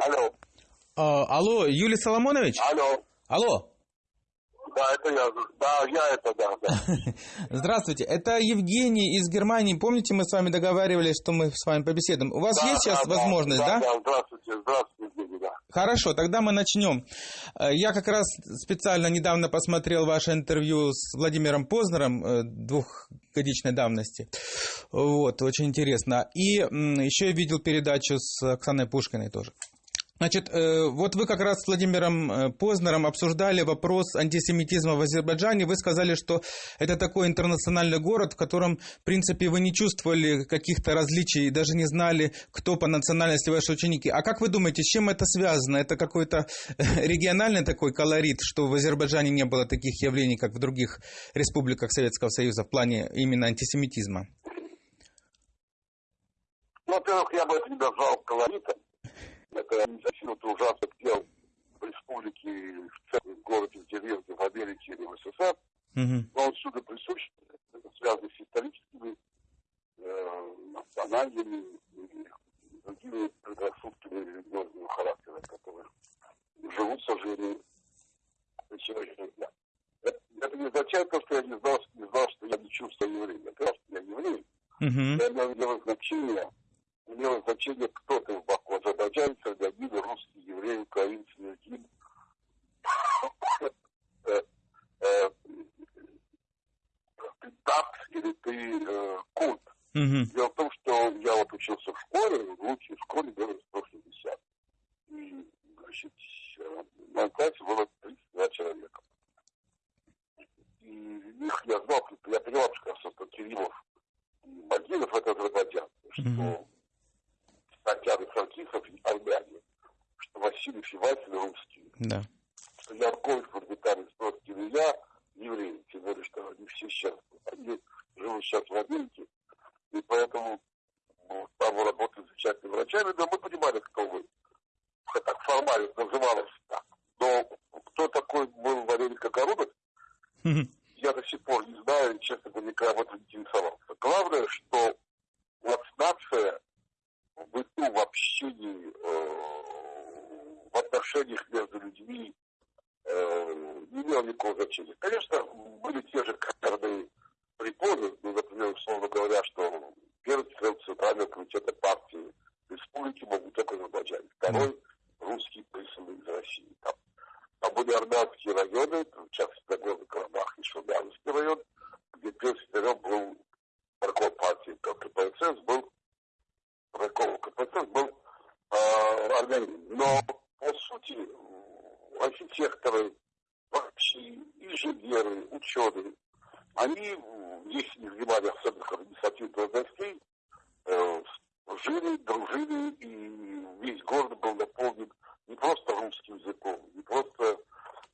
Алло. А, алло, Юлий Соломонович? Алло. Алло. Да, это я. Да, я это, да, да. Здравствуйте, это Евгений из Германии. Помните, мы с вами договаривались, что мы с вами побеседуем? У вас Да, есть сейчас да, да, возможность, да? Да, да, здравствуйте, здравствуйте, Евгений, да. Хорошо, тогда мы начнем. Э, Я как раз специально недавно посмотрел ваше интервью с Владимиром Познером э, двухгодичной давности. Вот, очень интересно. И еще я видел передачу с Оксаной Пушкиной тоже. Значит, э, вот вы как раз с Владимиром э, Познером обсуждали вопрос антисемитизма в Азербайджане. Вы сказали, что это такой интернациональный город, в котором, в принципе, вы не чувствовали каких-то различий, даже не знали, кто по национальности ваши ученики. А как вы думаете, с чем это связано? Это какой-то региональный такой колорит, что в Азербайджане не было таких явлений, как в других республиках Советского Союза в плане именно антисемитизма? Ну, во-первых, я бы это не назвал колоритом. Это незачем-то ужасно дел в республике, в целом в городе, в деревне, в Америке или в СССР. Мгм. Но он всюду присущ, это связано с историческими, э, национальными и другими предрассудками религиозного характера, которые живут, к сожалению, до сегодняшнего дня. Это, это не означает то, что я не знал, не знал, что я не чувствую еврея. Я что я еврей. Мгм. Я имел значение, имело значение, кто ты в Баку, азербайджанец, армянин, русский, еврей, украинец, лезгин. Ты такт или ты э, курд. Дело в том, что я вот учился в школе, в лучшей школе было 160. И, значит, в моем классе было 32 человека. И их я знал, я понимал, что, Кириллов и Багиров это Азербайджан, что Мгм. Татьяна Саркисов и армяне, что Василий Фиватель русский, Да. что Яркович, Фордитарий, Спроский и я евреи, тем более, что они все сейчас, они живут сейчас в Америке, и поэтому ну, там вы работаете замечательными врачами, но мы понимали, кто вы. Так формально называлось так. Но кто такой был Валерий Кокородов, я до сих пор не знаю, честно говоря, никогда об этом не интересовался. Главное, что вот нация в быту, в общении, э, в отношениях между людьми э, не имела никакого значения. Конечно, были те же каторные препоны, ну, например, условно говоря, что первый член Центрального комитета партии республики могут только Азербайджане. Второй – русский присланный из России. Там, там были армянские районы, в частности, Нагорный Карабах и Шелдянский район, где секретарем был нарком партии КПСС, был нарком КПСС, был армянин. Но, по сути, архитекторы, врачи, инженеры, ученые, они, если не занимали особых административных должностей, э, жили, дружили, и весь город был наполнен не просто русским языком, не просто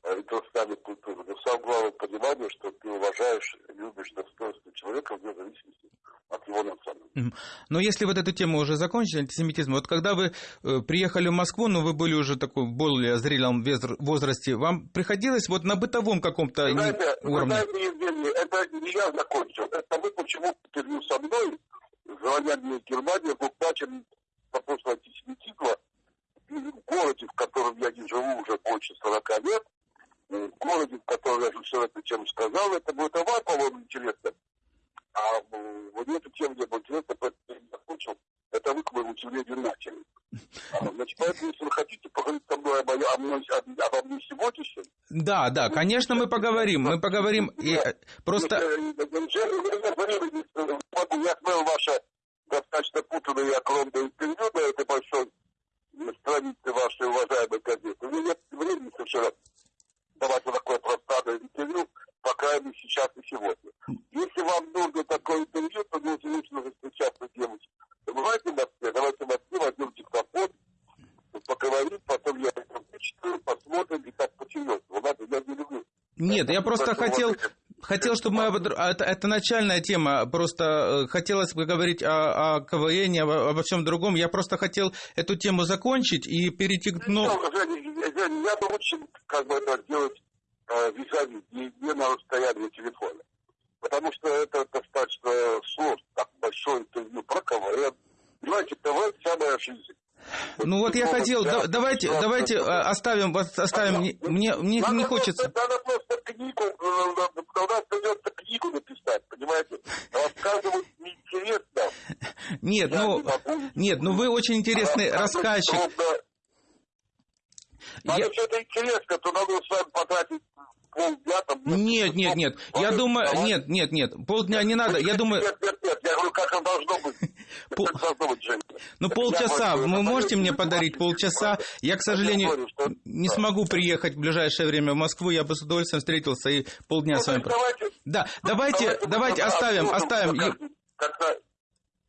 э, интернациональной культурой, но самое главное понимание, что ты уважаешь, любишь достоинство человека вне зависимости от его национальности. Но если вот эту тему уже закончили, антисемитизм, вот когда вы э, приехали в Москву, но вы были уже такой более зрелом возрасте, вам приходилось вот на бытовом каком-то знаете, уровне? знаете, Евгений, это не я закончил. Это вы почему интервью со мной, звоня мне из Германии, был плачен по поводу антисемитизма в городе, в котором я не живу уже больше 40 лет, в городе, в котором я все это чем сказал, это будет вам, по-моему, интересно. А м, мне эта тема не была интересна, поэтому я закончил. Это вы, к моему удивлению, начали. Значит, поэтому, если вы хотите поговорить со мной об, о мной- об- обо мне сегодняшнем, Да, да, конечно, мы поговорим, мы поговорим. И, э, просто Я смотрел ваше достаточно путанное и огромное интервью на этой большой странице вашей уважаемой газеты. У меня нет времени совершенно давать вот такое пространное интервью, по крайней мере, сейчас и сегодня. Если вам нужно такое интервью, то нужно лучше встречаться девочек. Давайте в Москве, давайте в Москве возьмем диктофон, поговорим, потом я это вычитаю, посмотрим, и так по-серьезному. Ладно, я не люблю. Нет, я просто хотел, хотел, чтобы мы... об- Это, это начальная тема, просто э, хотелось бы говорить о, о КВН, обо, обо всем другом. Я просто хотел эту тему закончить и перейти к... Ну, я бы очень как бы это делать э, визави, не, на расстоянии телефона. Потому что это достаточно сложно, так большое интервью про КВН. Понимаете, КВН вся моя жизнь. Ну вот я хотел, да, давайте, давайте э, оставим, оставим, мне, мне, мне не хочется. Надо просто книгу, у нас придется книгу написать, понимаете? Рассказывать неинтересно. Нет, ну, нет, ну вы очень интересный рассказчик. Надо я... что-то интересно, то надо с вами потратить полдня там... Нет, нет, нет, я думаю, нет, нет, нет, полдня не надо, я думаю... Нет, нет, как оно должно быть. Пол... Как должно быть, Женя. Ну, полчаса, вы можете мне подарить полчаса? Я, к сожалению, не смогу приехать в ближайшее время в Москву, я бы с удовольствием встретился и полдня ну, с вами... Да, давайте, давайте оставим, оставим...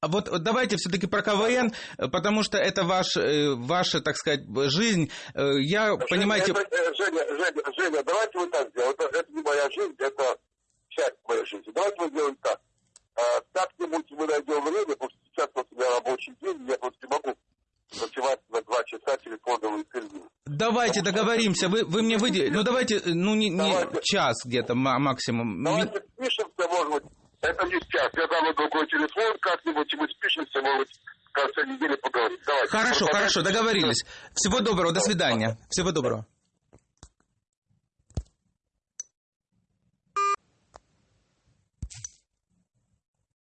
А вот, вот давайте все-таки про КВН, потому что это ваш, э, ваша, так сказать, жизнь. Э, я, Женя, понимаете... Это, э, Женя, Женя, Женя, давайте вот так сделаем. Это, это не моя жизнь, это часть моей жизни. Давайте мы сделаем так. А, как-нибудь мы найдем время, потому что сейчас вот у меня рабочий день, я просто не могу ночевать на два часа интервью. Давайте потому договоримся. Вы, вы мне выделите. Ну давайте, ну не, не час где-то максимум. Давайте спишемся, может быть, это не сейчас. Я дам другой телефон как-нибудь, и мы спишемся, может быть, в конце недели поговорим. Давайте. Хорошо, хорошо, договорились. Всего доброго, до свидания. Всего доброго.